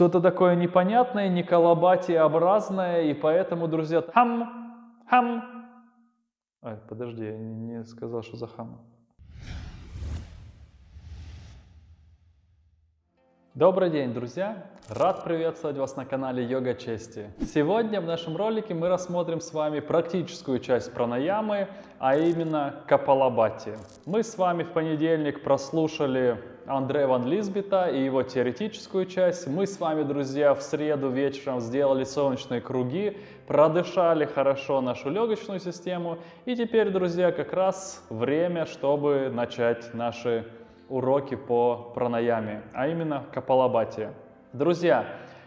что-то такое непонятное, не колобатиобразное, и поэтому, друзья, хам, хам. Ай, подожди, я не, сказал, что за хам. Добрый день, друзья! Рад приветствовать вас на канале Йога Чести. Сегодня в нашем ролике мы рассмотрим с вами практическую часть пранаямы, а именно капалабати. Мы с вами в понедельник прослушали Андрея Ван Лизбета и его теоретическую часть. Мы с вами, друзья, в среду вечером сделали солнечные круги, продышали хорошо нашу легочную систему. И теперь, друзья, как раз время, чтобы начать наши уроки по пранаяме, а именно капалабати. Друзья,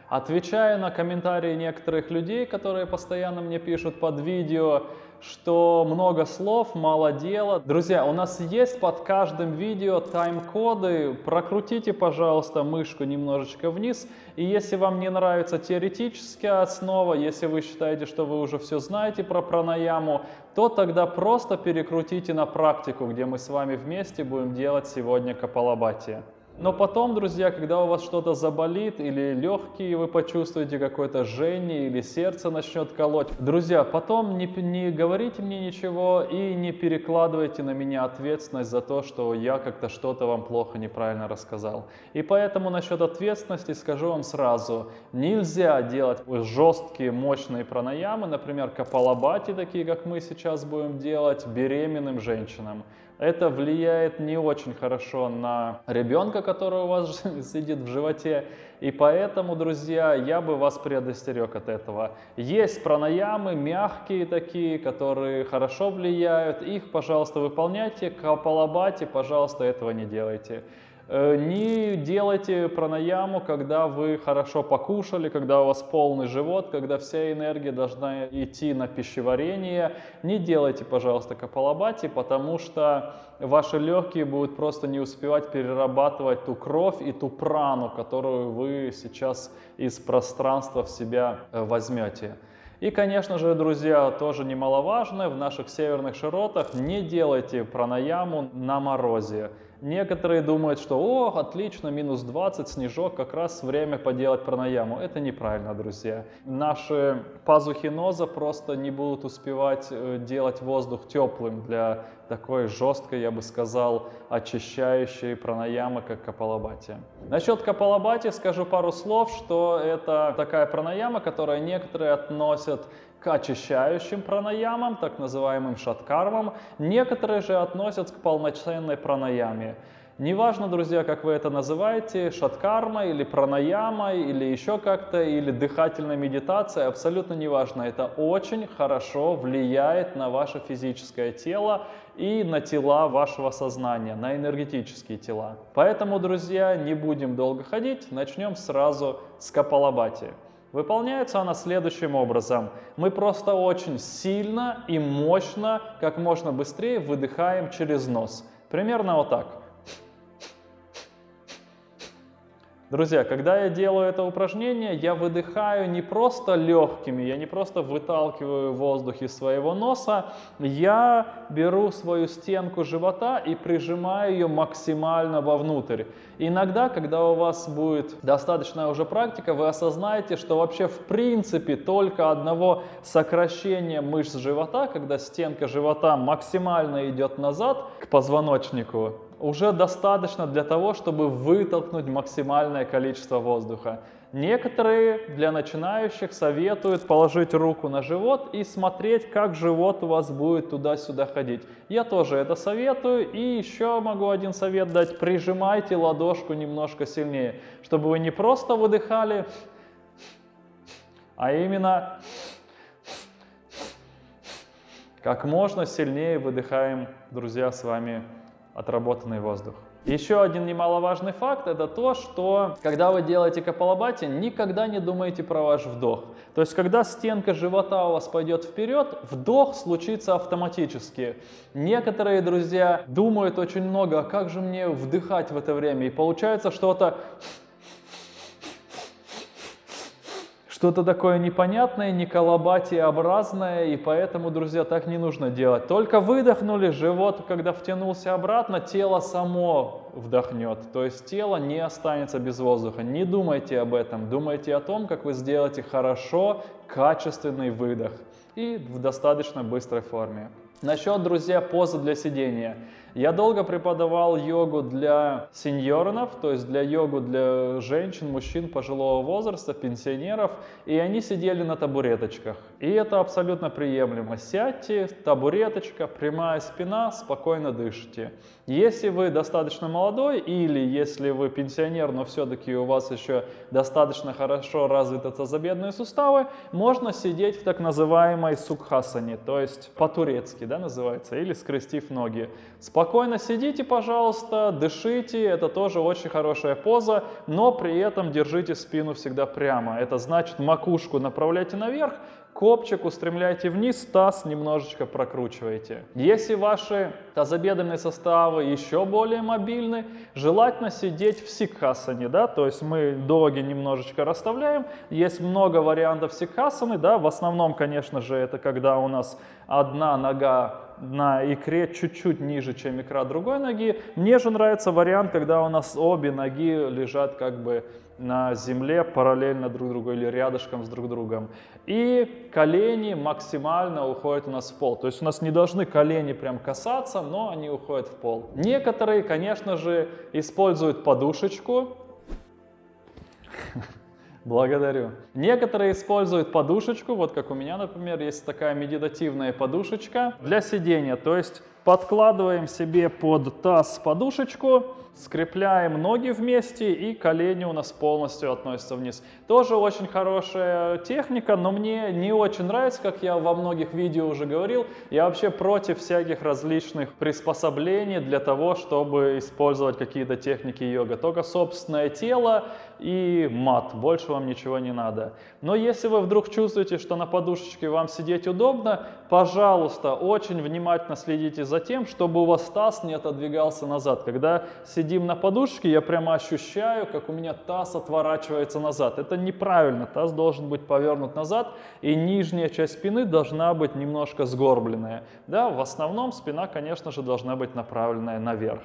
отвечая на комментарии некоторых людей, которые постоянно мне пишут под видео, что много слов, мало дела. Друзья, у нас есть под каждым видео тайм-коды. Прокрутите, пожалуйста, мышку немножечко вниз. И если вам не нравится теоретическая основа, если вы считаете, что вы уже все знаете про пранаяму, то тогда просто перекрутите на практику, где мы с вами вместе будем делать сегодня капалабати. Но потом, друзья, когда у вас что-то заболит или легкие вы почувствуете какое-то жжение или сердце начнет колоть, друзья, потом не, не говорите мне ничего и не перекладывайте на меня ответственность за то, что я как-то что-то вам плохо, неправильно рассказал. И поэтому насчет ответственности скажу вам сразу, нельзя делать жесткие, мощные пранаямы, например, капалабати, такие как мы сейчас будем делать, беременным женщинам это влияет не очень хорошо на ребенка, который у вас сидит в животе. И поэтому, друзья, я бы вас предостерег от этого. Есть пранаямы, мягкие такие, которые хорошо влияют. Их, пожалуйста, выполняйте. Капалабати, пожалуйста, этого не делайте. Э, не делайте пранаяму, когда вы хорошо покушали, когда у вас полный живот, когда вся энергия должна идти на пищеварение. Не делайте, пожалуйста, капалабати, потому что ваши легкие будут просто не успевать перерабатывать ту кровь и ту прану, которую вы сейчас из пространства в себя э, возьмете. И, конечно же, друзья, тоже немаловажно, в наших северных широтах не делайте пранаяму на морозе. Некоторые думают, что «О, отлично, минус 20, снежок, как раз время поделать пранаяму». Это неправильно, друзья. Наши пазухи ноза просто не будут успевать э, делать воздух теплым для такой жесткой, я бы сказал, очищающей пранаямы, как капалабати. Насчет капалабати скажу пару слов, что это такая пранаяма, которая некоторые относят к очищающим пранаямам, так называемым шаткармам. Некоторые же относят к полноценной пранаяме. Неважно, друзья, как вы это называете, шаткарма или пранаяма, или еще как-то, или дыхательная медитация, абсолютно неважно. Это очень хорошо влияет на ваше физическое тело и на тела вашего сознания, на энергетические тела. Поэтому, друзья, не будем долго ходить, начнем сразу с капалабати. Выполняется она следующим образом. Мы просто очень сильно и мощно, как можно быстрее выдыхаем через нос. Примерно вот так. Друзья, когда я делаю это упражнение, я выдыхаю не просто легкими, я не просто выталкиваю воздух из своего носа, я беру свою стенку живота и прижимаю ее максимально вовнутрь. Иногда, когда у вас будет достаточная уже практика, вы осознаете, что вообще в принципе только одного сокращения мышц живота, когда стенка живота максимально идет назад к позвоночнику, уже достаточно для того, чтобы вытолкнуть максимальное количество воздуха. Некоторые для начинающих советуют положить руку на живот и смотреть, как живот у вас будет туда-сюда ходить. Я тоже это советую. И еще могу один совет дать. Прижимайте ладошку немножко сильнее, чтобы вы не просто выдыхали, а именно как можно сильнее выдыхаем, друзья, с вами отработанный воздух. Еще один немаловажный факт это то, что когда вы делаете капалабати, никогда не думайте про ваш вдох. То есть, когда стенка живота у вас пойдет вперед, вдох случится автоматически. Некоторые друзья думают очень много, а как же мне вдыхать в это время? И получается что-то что-то такое непонятное, не колобатиобразное, и поэтому, друзья, так не нужно делать. Только выдохнули, живот, когда втянулся обратно, тело само вдохнет. То есть тело не останется без воздуха. Не думайте об этом. Думайте о том, как вы сделаете хорошо, качественный выдох и в достаточно быстрой форме. Насчет, друзья, позы для сидения. Я долго преподавал йогу для сеньоров, то есть для йогу для женщин, мужчин пожилого возраста, пенсионеров, и они сидели на табуреточках. И это абсолютно приемлемо. Сядьте, табуреточка, прямая спина, спокойно дышите. Если вы достаточно молодой или если вы пенсионер, но все-таки у вас еще достаточно хорошо развиты тазобедренные суставы, можно сидеть в так называемой сукхасане, то есть по-турецки да, называется, или скрестив ноги. Спокойно сидите, пожалуйста, дышите, это тоже очень хорошая поза, но при этом держите спину всегда прямо. Это значит макушку направляйте наверх, копчик устремляйте вниз, таз немножечко прокручивайте. Если ваши тазобедренные составы еще более мобильны, желательно сидеть в сикхасане, да, то есть мы доги немножечко расставляем. Есть много вариантов сикхасаны, да, в основном, конечно же, это когда у нас одна нога на икре чуть-чуть ниже, чем икра другой ноги. Мне же нравится вариант, когда у нас обе ноги лежат как бы на земле параллельно друг другу или рядышком с друг другом. И колени максимально уходят у нас в пол. То есть у нас не должны колени прям касаться, но они уходят в пол. Некоторые, конечно же, используют подушечку. Благодарю. Некоторые используют подушечку, вот как у меня, например, есть такая медитативная подушечка для сидения. То есть подкладываем себе под таз подушечку, скрепляем ноги вместе и колени у нас полностью относятся вниз. Тоже очень хорошая техника, но мне не очень нравится, как я во многих видео уже говорил. Я вообще против всяких различных приспособлений для того, чтобы использовать какие-то техники йога. Только собственное тело и мат, больше вам ничего не надо. Но если вы вдруг чувствуете, что на подушечке вам сидеть удобно, пожалуйста, очень внимательно следите за тем, чтобы у вас таз не отодвигался назад. Когда сидим на подушке, я прямо ощущаю, как у меня таз отворачивается назад. Это неправильно, таз должен быть повернут назад, и нижняя часть спины должна быть немножко сгорбленная. Да, в основном спина, конечно же, должна быть направленная наверх.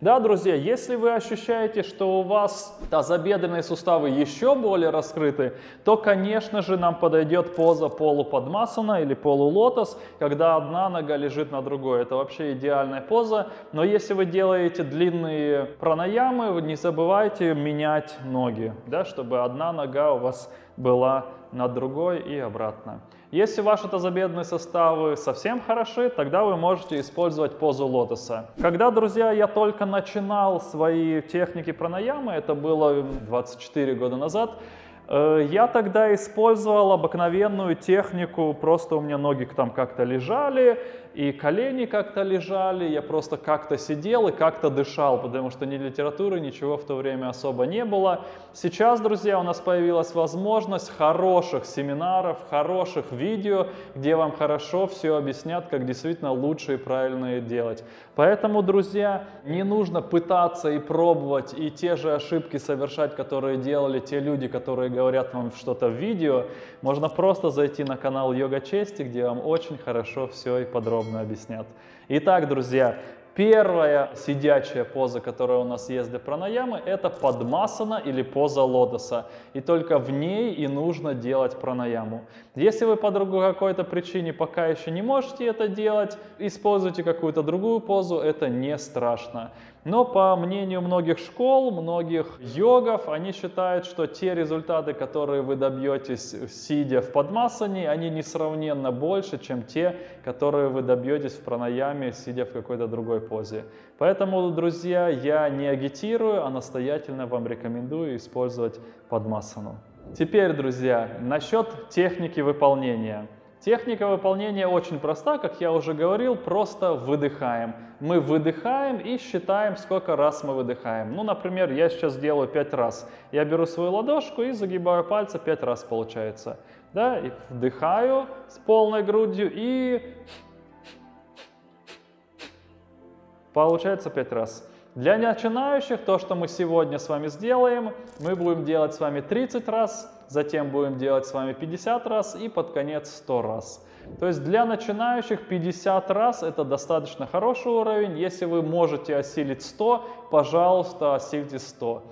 Да, друзья, если вы ощущаете, что у вас тазобедренные суставы еще более раскрыты, то, конечно же, нам подойдет поза полуподмасана или полулотос, когда одна нога лежит на другой. Это вообще идеальная поза. Но если вы делаете длинные пранаямы, не забывайте менять ноги, да, чтобы одна нога у вас была над другой и обратно. Если ваши тазобедренные составы совсем хороши, тогда вы можете использовать позу лотоса. Когда, друзья, я только начинал свои техники пранаямы, это было 24 года назад, я тогда использовал обыкновенную технику, просто у меня ноги там как-то лежали, и колени как-то лежали, я просто как-то сидел и как-то дышал, потому что ни литературы, ничего в то время особо не было. Сейчас, друзья, у нас появилась возможность хороших семинаров, хороших видео, где вам хорошо все объяснят, как действительно лучше и правильно делать. Поэтому, друзья, не нужно пытаться и пробовать и те же ошибки совершать, которые делали те люди, которые говорят вам что-то в видео. Можно просто зайти на канал Йога Чести, где вам очень хорошо все и подробно объяснят. Итак, друзья, первая сидячая поза, которая у нас есть для пранаямы, это подмасана или поза лотоса. И только в ней и нужно делать пранаяму. Если вы по другой какой-то причине пока еще не можете это делать, используйте какую-то другую позу, это не страшно. Но по мнению многих школ, многих йогов, они считают, что те результаты, которые вы добьетесь, сидя в подмасане, они несравненно больше, чем те, которые вы добьетесь в пранаяме, сидя в какой-то другой позе. Поэтому, друзья, я не агитирую, а настоятельно вам рекомендую использовать подмасану. Теперь, друзья, насчет техники выполнения. Техника выполнения очень проста, как я уже говорил, просто выдыхаем. Мы выдыхаем и считаем, сколько раз мы выдыхаем. Ну, например, я сейчас делаю 5 раз. Я беру свою ладошку и загибаю пальцы 5 раз получается. Да, и вдыхаю с полной грудью и получается 5 раз. Для начинающих то, что мы сегодня с вами сделаем, мы будем делать с вами 30 раз, затем будем делать с вами 50 раз и под конец 100 раз. То есть для начинающих 50 раз это достаточно хороший уровень. Если вы можете осилить 100, пожалуйста, осильте 100.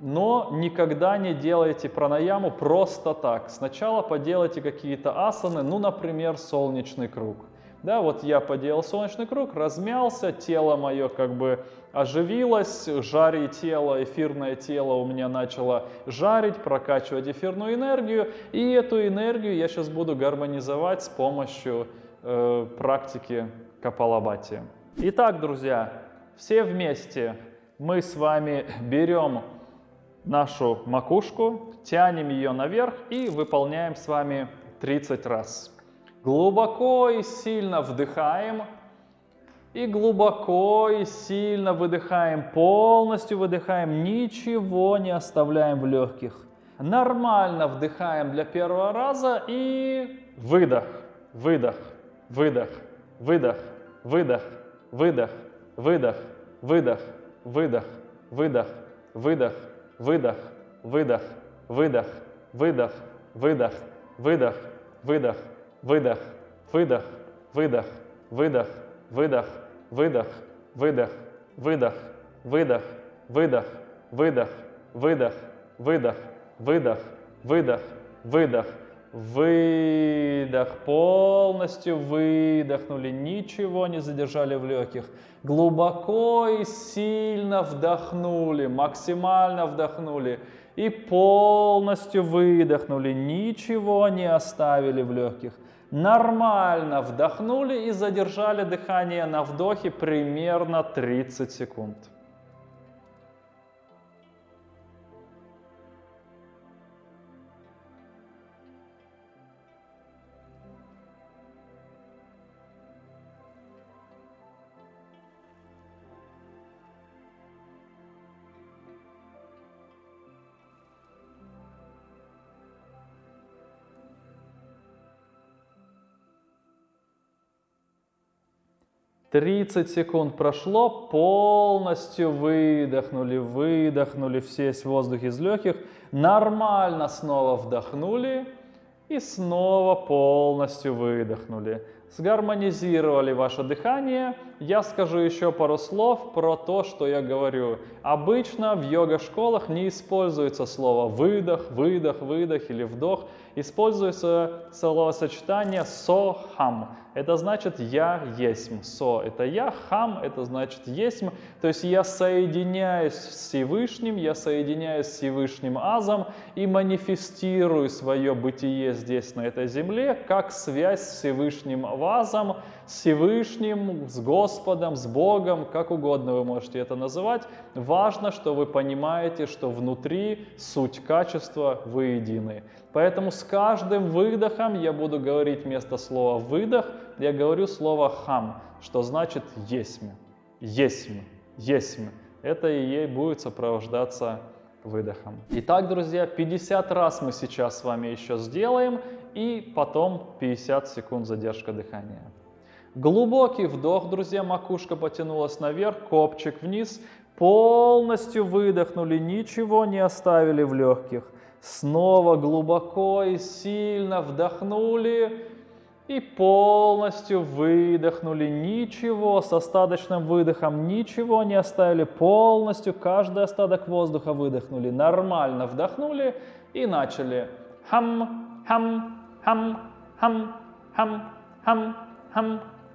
Но никогда не делайте пранаяму просто так. Сначала поделайте какие-то асаны, ну, например, солнечный круг. Да, вот я поделал солнечный круг, размялся, тело мое как бы оживилось, жари тело, эфирное тело у меня начало жарить, прокачивать эфирную энергию. И эту энергию я сейчас буду гармонизовать с помощью э, практики Капалабати. Итак, друзья, все вместе мы с вами берем нашу макушку, тянем ее наверх и выполняем с вами 30 раз. Глубоко и сильно вдыхаем. И глубоко и сильно выдыхаем, полностью выдыхаем, ничего не оставляем в легких. Нормально вдыхаем для первого раза и выдох, выдох, выдох, выдох, выдох, выдох, выдох, выдох, выдох, выдох, выдох, выдох, выдох, выдох, выдох, выдох, выдох, выдох, выдох, выдох, выдох, выдох, выдох, выдох, выдох, выдох, выдох, выдох, выдох, выдох, выдох, выдох, выдох, выдох, выдох, полностью выдохнули, ничего не задержали в легких, глубоко и сильно вдохнули, максимально вдохнули и полностью выдохнули, ничего не оставили в легких. Нормально вдохнули и задержали дыхание на вдохе примерно 30 секунд. 30 секунд прошло, полностью выдохнули, выдохнули весь воздух из легких, нормально снова вдохнули и снова полностью выдохнули. Сгармонизировали ваше дыхание. Я скажу еще пару слов про то, что я говорю. Обычно в йога-школах не используется слово выдох, выдох, выдох или вдох. Используется словосочетание со-хам. Это значит «я есмь». «Со» — это «я», «хам» — это значит «есмь». То есть я соединяюсь с Всевышним, я соединяюсь с Всевышним Азом и манифестирую свое бытие здесь, на этой земле, как связь с Всевышним Азом, с Всевышним, с Господом, с Богом, как угодно вы можете это называть. Важно, что вы понимаете, что внутри суть качества вы едины. Поэтому с каждым выдохом я буду говорить вместо слова «выдох», я говорю слово «хам», что значит «есмь», «есмь», «есмь». Это и ей будет сопровождаться выдохом. Итак, друзья, 50 раз мы сейчас с вами еще сделаем, и потом 50 секунд задержка дыхания. Глубокий вдох, друзья, макушка потянулась наверх, копчик вниз. Полностью выдохнули, ничего не оставили в легких. Снова глубоко и сильно вдохнули и полностью выдохнули. Ничего с остаточным выдохом, ничего не оставили. Полностью каждый остаток воздуха выдохнули. Нормально вдохнули и начали. Хам, хам, хам, хам, хам, хам, хам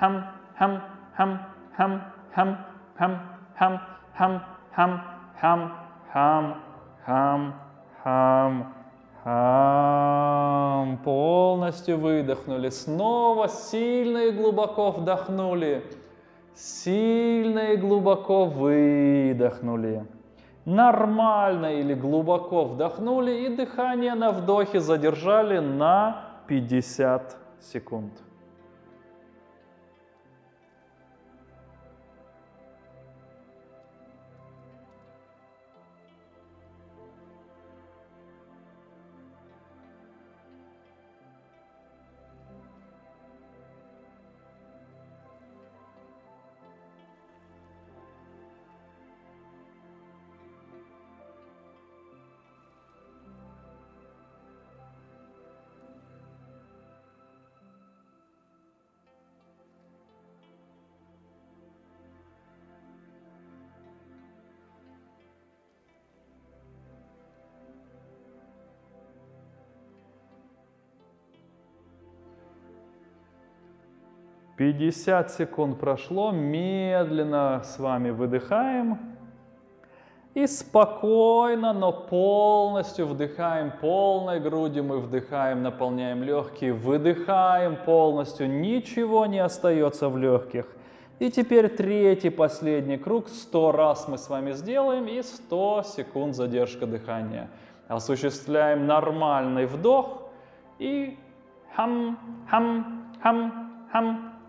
hum hum hum hum hum hum hum hum hum hum hum hum hum хам. Полностью выдохнули. Снова сильно и глубоко вдохнули. Сильно и глубоко выдохнули. Нормально или глубоко вдохнули и дыхание на вдохе задержали на 50 секунд. 50 секунд прошло, медленно с вами выдыхаем. И спокойно, но полностью вдыхаем полной грудью, мы вдыхаем, наполняем легкие, выдыхаем полностью, ничего не остается в легких. И теперь третий, последний круг, 100 раз мы с вами сделаем и 100 секунд задержка дыхания. Осуществляем нормальный вдох и хам, хам, хам, хам,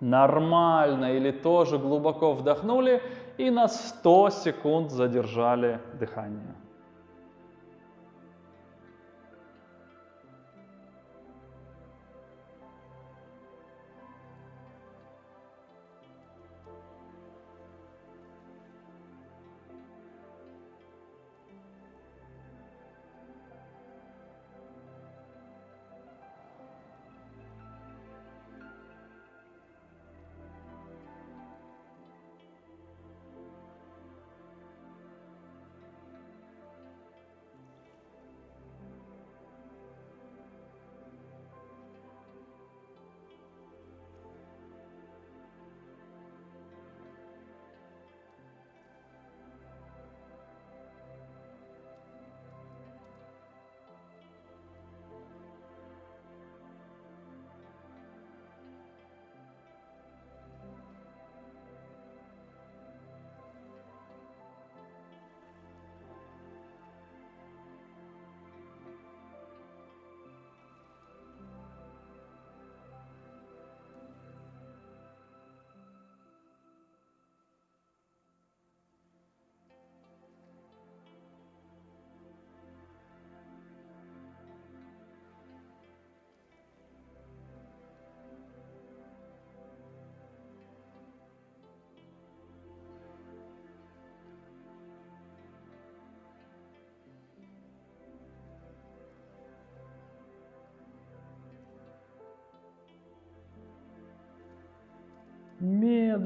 нормально или тоже глубоко вдохнули и на 100 секунд задержали дыхание.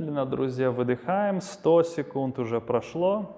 Медленно, друзья, выдыхаем. 100 секунд уже прошло.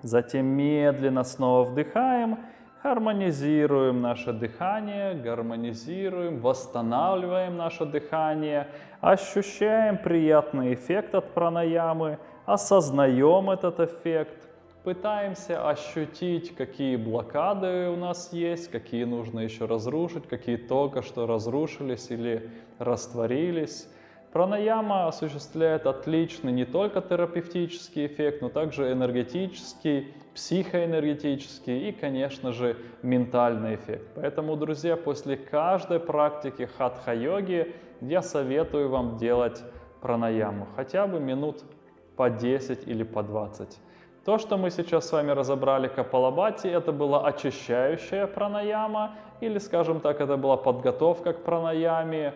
Затем медленно снова вдыхаем. Гармонизируем наше дыхание, гармонизируем, восстанавливаем наше дыхание, ощущаем приятный эффект от пранаямы, осознаем этот эффект пытаемся ощутить, какие блокады у нас есть, какие нужно еще разрушить, какие только что разрушились или растворились. Пранаяма осуществляет отличный не только терапевтический эффект, но также энергетический, психоэнергетический и, конечно же, ментальный эффект. Поэтому, друзья, после каждой практики хатха-йоги я советую вам делать пранаяму хотя бы минут по 10 или по 20. То, что мы сейчас с вами разобрали капалабати, это была очищающая пранаяма, или, скажем так, это была подготовка к пранаяме.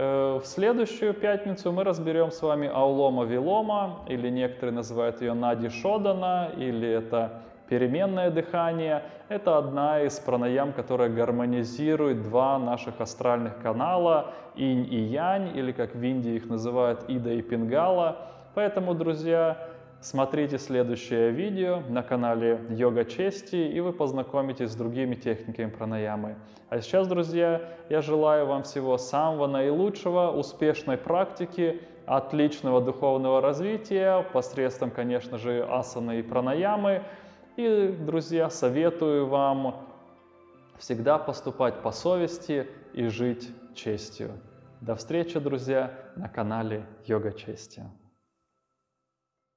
Э, в следующую пятницу мы разберем с вами аулома вилома, или некоторые называют ее нади шодана, или это переменное дыхание. Это одна из пранаям, которая гармонизирует два наших астральных канала, инь и янь, или как в Индии их называют ида и пингала. Поэтому, друзья, Смотрите следующее видео на канале Йога Чести, и вы познакомитесь с другими техниками пранаямы. А сейчас, друзья, я желаю вам всего самого наилучшего, успешной практики, отличного духовного развития посредством, конечно же, асаны и пранаямы. И, друзья, советую вам всегда поступать по совести и жить честью. До встречи, друзья, на канале Йога Чести.